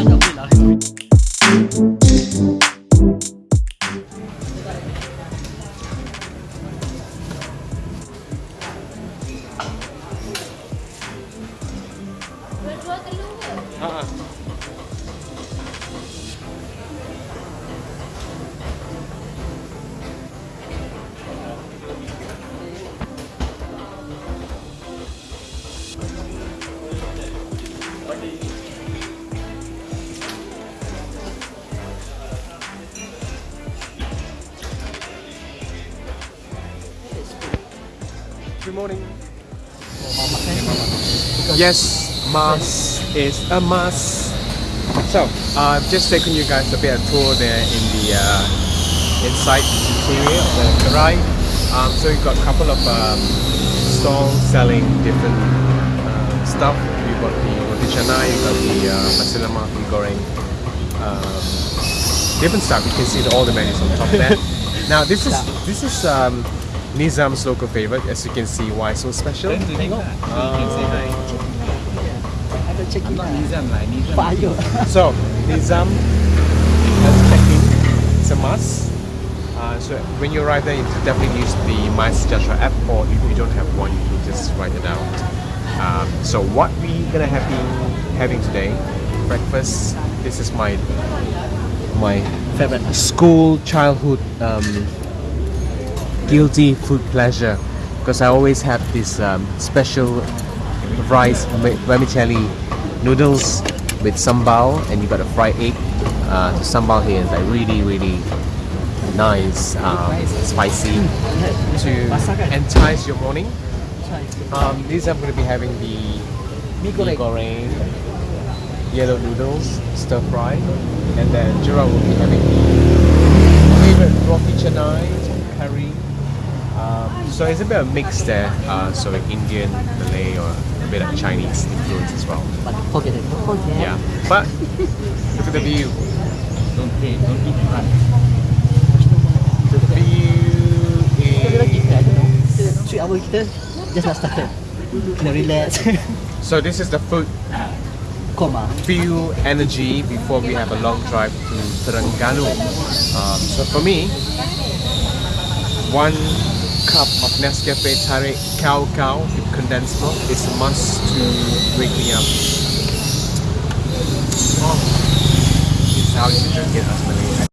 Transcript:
Ha uh ha. Good morning. Yes, mass is a must. So, I've just taken you guys a bit of tour there in the uh, inside interior of the Karai. Um, so you've got a couple of um, stalls selling different uh, stuff. You've got the roti canai, you've got the uh, the goreng, um, different stuff. You can see the, all the menus on top there. now this is this is um, Nizam's local favorite. As you can see, why so special? Ada check in lah. Nizam lah, Nizam. So, Nizam has check-in. It's a must. Uh, so when you arrive there, you definitely use the My MySejahtera app, or if you don't have one, you can just write it out. Um, so what we gonna have been having today, breakfast. This is my my Favorite. school childhood um, guilty food pleasure because I always have this um, special rice vermicelli noodles with sambal and you got a fried egg. Uh, the sambal here is like really really nice um, spicy to entice your morning. Um, these I'm going to be having the Mee goreng. yellow noodles stir fry and then Jura will be having the favorite roti canai um, so it's a bit of mix there uh, so Indian Malay or a bit of Chinese influence as well But don't forget it. Yeah but look at the view Don't pay, don't eat front. the view is kita ada. Kita three hour kita just nak started. Kena relax. so this is the food Koma. fuel energy before we have a long drive to Terengganu. Um, so for me, one cup of Nescafe Tarik Cow Cow with condensed milk is a must to wake me up. Oh, this is how you drink it as Malaysia.